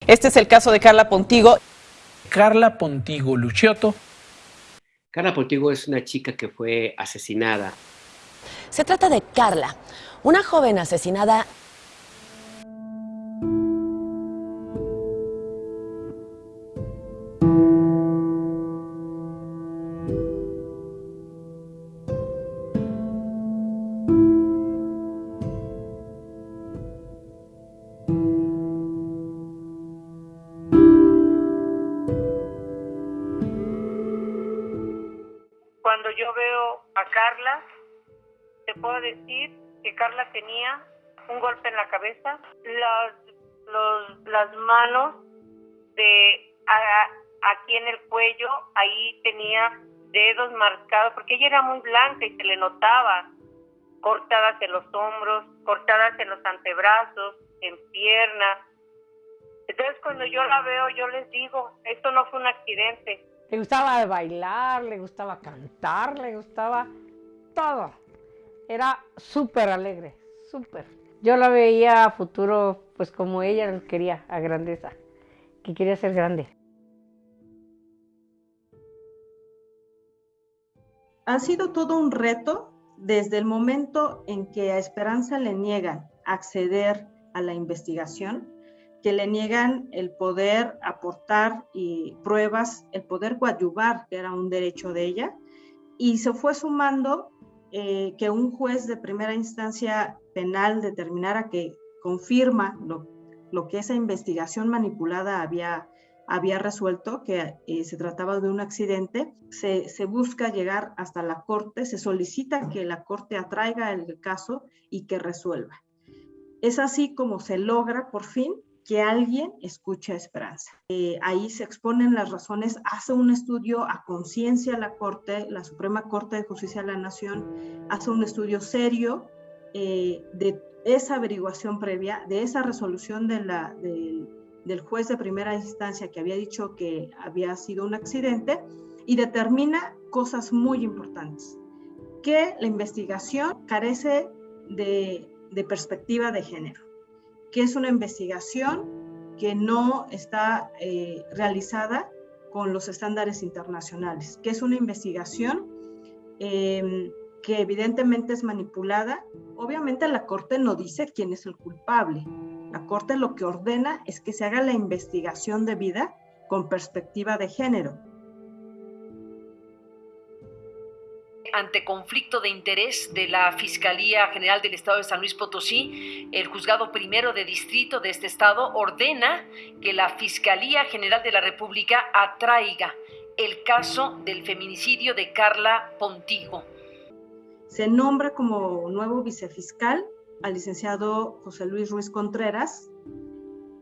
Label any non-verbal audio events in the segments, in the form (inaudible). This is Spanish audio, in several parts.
Este es el caso de Carla Pontigo. Carla Pontigo Luciotto. Carla Pontigo es una chica que fue asesinada. Se trata de Carla, una joven asesinada Cuando yo veo a Carla, te puedo decir que Carla tenía un golpe en la cabeza, las, los, las manos de a- aquí en el cuello, ahí tenía dedos marcados, porque ella era muy blanca y se le notaba, cortadas en los hombros, cortadas en los antebrazos, en piernas. Entonces cuando yo la veo, yo les digo, esto no fue un accidente, Le gustaba bailar, le gustaba cantar, le gustaba todo. Era súper alegre, súper. Yo la veía a futuro, pues como ella quería, a grandeza, que quería ser grande. Ha sido todo un reto desde el momento en que a Esperanza le niegan acceder a la investigación, que le niegan el poder aportar y pruebas, el poder coadyuvar, que era un derecho de ella, y se fue sumando eh, que un juez de primera instancia penal determinara que confirma lo, lo que esa investigación manipulada había, había resuelto, que eh, se trataba de un accidente, se, se busca llegar hasta la corte, se solicita que la corte atraiga el caso y que resuelva. Es así como se logra por fin que alguien escuche a Esperanza. Eh, ahí se exponen las razones, hace un estudio a conciencia la Corte, la Suprema Corte de Justicia de la Nación, hace un estudio serio eh, de esa averiguación previa, de esa resolución del, juez de primera instancia que había dicho que había sido un accidente y determina cosas muy importantes, que la investigación carece de perspectiva de género que es una investigación que no está eh, realizada con los estándares internacionales, que es una investigación eh, que evidentemente es manipulada. Obviamente la Corte no dice quién es el culpable. La Corte lo que ordena es que se haga la investigación debida con perspectiva de género. Ante conflicto de interés de la Fiscalía General del Estado de San Luis Potosí, el juzgado primero de distrito de este estado ordena que la Fiscalía General de la República atraiga el caso del feminicidio de Carla Pontigo. Se nombra como nuevo vicefiscal al licenciado José Luis Ruiz Contreras.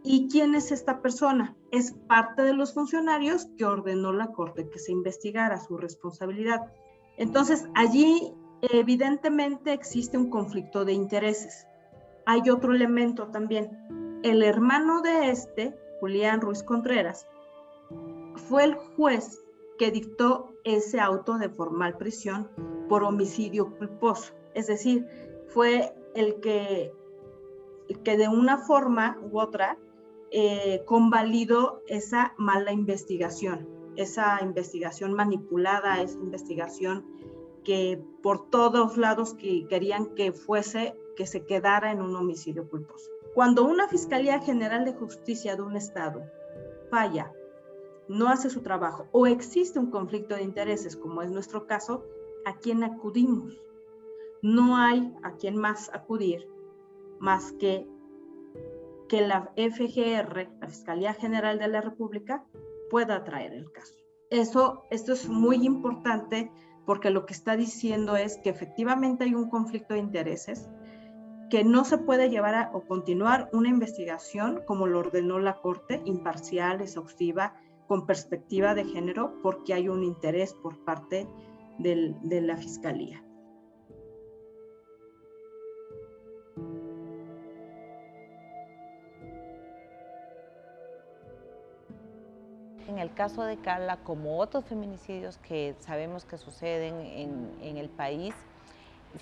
¿Y quién es esta persona? Es parte de los funcionarios que ordenó la Corte que se investigara su responsabilidad. Entonces, allí evidentemente existe un conflicto de intereses. Hay otro elemento también. El hermano de este, Julián Ruiz Contreras, fue el juez que dictó ese auto de formal prisión por homicidio culposo. Es decir, fue el que, el que de una forma u otra eh, convalidó esa mala investigación esa investigación manipulada, esa investigación que por todos lados que querían que fuese, que se quedara en un homicidio culposo. Cuando una Fiscalía General de Justicia de un Estado falla, no hace su trabajo o existe un conflicto de intereses, como es nuestro caso, ¿a quién acudimos? No hay a quién más acudir más que que la FGR, la Fiscalía General de la República, pueda traer el caso. Eso, esto es muy importante porque lo que está diciendo es que efectivamente hay un conflicto de intereses, que no se puede llevar a, o continuar una investigación como lo ordenó la Corte, imparcial, exhaustiva, con perspectiva de género, porque hay un interés por parte de la Fiscalía. En el caso de Carla, como otros feminicidios que sabemos que suceden en, en el país,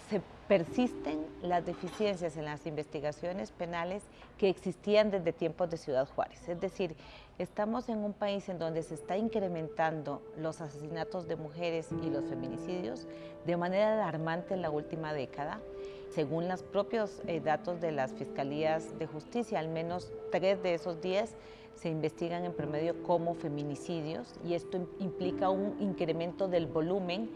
se persisten las deficiencias en las investigaciones penales que existían desde tiempos de Ciudad Juárez. Es decir, estamos en un país en donde se está incrementando los asesinatos de mujeres y los feminicidios de manera alarmante en la última década. Según los propios eh, datos de las fiscalías de justicia, al menos tres de esos diez se investigan en promedio como feminicidios y esto implica un incremento del volumen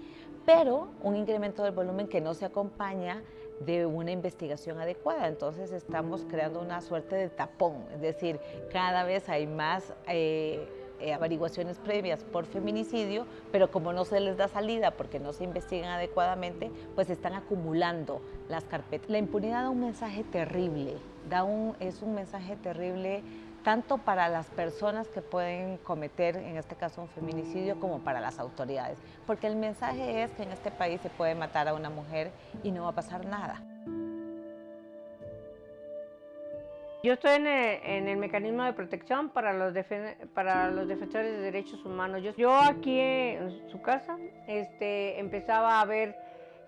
pero un incremento del volumen que no se acompaña de una investigación adecuada. Entonces estamos creando una suerte de tapón, es decir, cada vez hay más eh, eh, averiguaciones previas por feminicidio, pero como no se les da salida porque no se investigan adecuadamente, pues están acumulando las carpetas. La impunidad da un mensaje terrible, da un, es un mensaje terrible tanto para las personas que pueden cometer, en este caso, un feminicidio, como para las autoridades. Porque el mensaje es que en este país se puede matar a una mujer y no va a pasar nada. Yo estoy en el, mecanismo de protección para los, para los defensores de derechos humanos. Yo, aquí en su casa este, empezaba a ver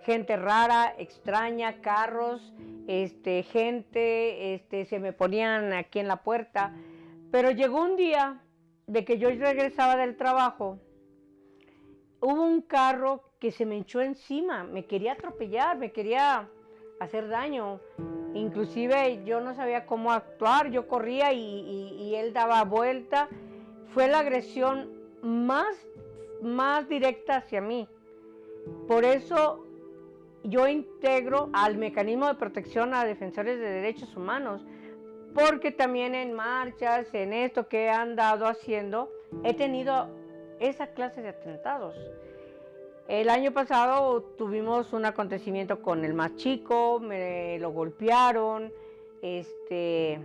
gente rara, extraña, carros, este, gente, este, se me ponían aquí en la puerta. Pero llegó un día de que yo regresaba del trabajo, hubo un carro que se me echó encima, me quería atropellar, me quería hacer daño. Inclusive yo no sabía cómo actuar, yo corría y, y él daba vuelta. Fue la agresión más, más directa hacia mí. Por eso yo integro al mecanismo de protección a defensores de derechos humanos, porque también en marchas, en esto que he andado haciendo, he tenido esa clase de atentados. El año pasado tuvimos un acontecimiento con el más chico, me lo golpearon, este,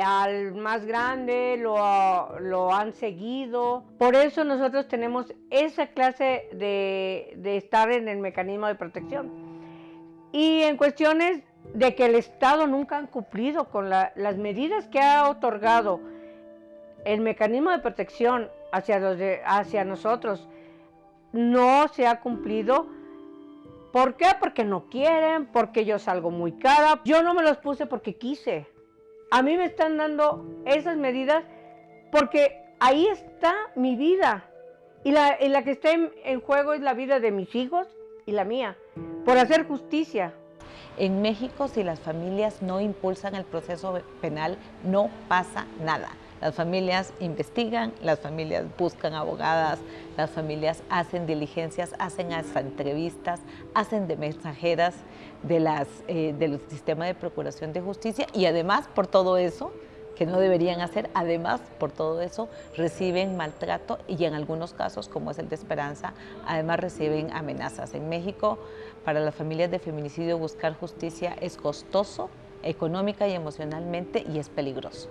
al más grande lo, han seguido. Por eso nosotros tenemos esa clase de, estar en el mecanismo de protección. Y en cuestiones de que el Estado nunca han cumplido con las medidas que ha otorgado el mecanismo de protección hacia, hacia nosotros, no se ha cumplido. ¿Por qué? Porque no quieren, porque yo salgo muy cara. Yo no me los puse porque quise. A mí me están dando esas medidas porque ahí está mi vida. Y la, la que está en, juego es la vida de mis hijos y la mía, por hacer justicia. En México, si las familias no impulsan el proceso penal, no pasa nada. Las familias investigan, las familias buscan abogadas, las familias hacen diligencias, hacen hasta entrevistas, hacen de mensajeras de las, eh, del sistema de procuración de justicia y además por todo eso, que no deberían hacer, además por todo eso reciben maltrato y en algunos casos, como es el de Esperanza, además reciben amenazas. En México, para las familias de feminicidio buscar justicia es costoso, económica y emocionalmente y es peligroso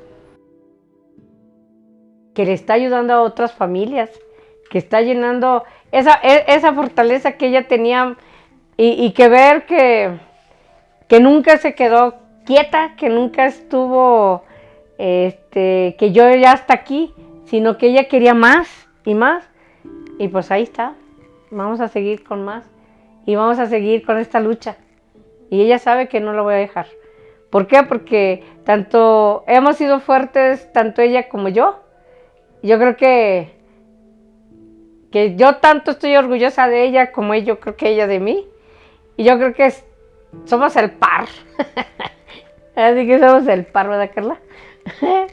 que le está ayudando a otras familias, que está llenando esa, e, fortaleza que ella tenía y, que ver que, que nunca se quedó quieta, que nunca estuvo, este, que yo ya hasta aquí, sino que ella quería más y más. Y pues ahí está, vamos a seguir con más y vamos a seguir con esta lucha. Y ella sabe que no lo voy a dejar. ¿Por qué? Porque tanto hemos sido fuertes, tanto ella como yo, yo creo que, que yo tanto estoy orgullosa de ella como yo creo que ella de mí. Y yo creo que somos el par. (laughs) Así que somos el par, ¿verdad, Carla? He?